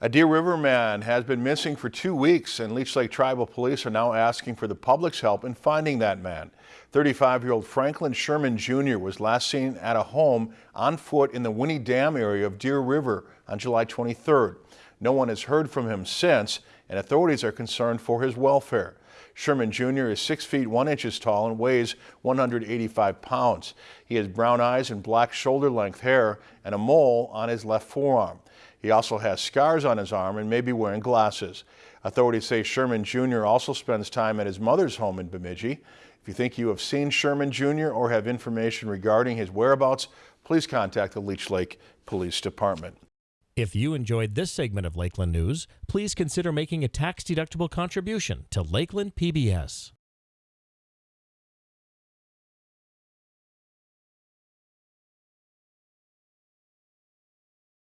A Deer River man has been missing for two weeks and Leech Lake Tribal Police are now asking for the public's help in finding that man. 35-year-old Franklin Sherman Jr. was last seen at a home on foot in the Winnie Dam area of Deer River on July 23rd. No one has heard from him since and authorities are concerned for his welfare. Sherman Jr. is 6 feet 1 inches tall and weighs 185 pounds. He has brown eyes and black shoulder-length hair and a mole on his left forearm. He also has scars on his arm and may be wearing glasses. Authorities say Sherman Jr. also spends time at his mother's home in Bemidji. If you think you have seen Sherman Jr. or have information regarding his whereabouts, please contact the Leech Lake Police Department. If you enjoyed this segment of Lakeland News, please consider making a tax-deductible contribution to Lakeland PBS.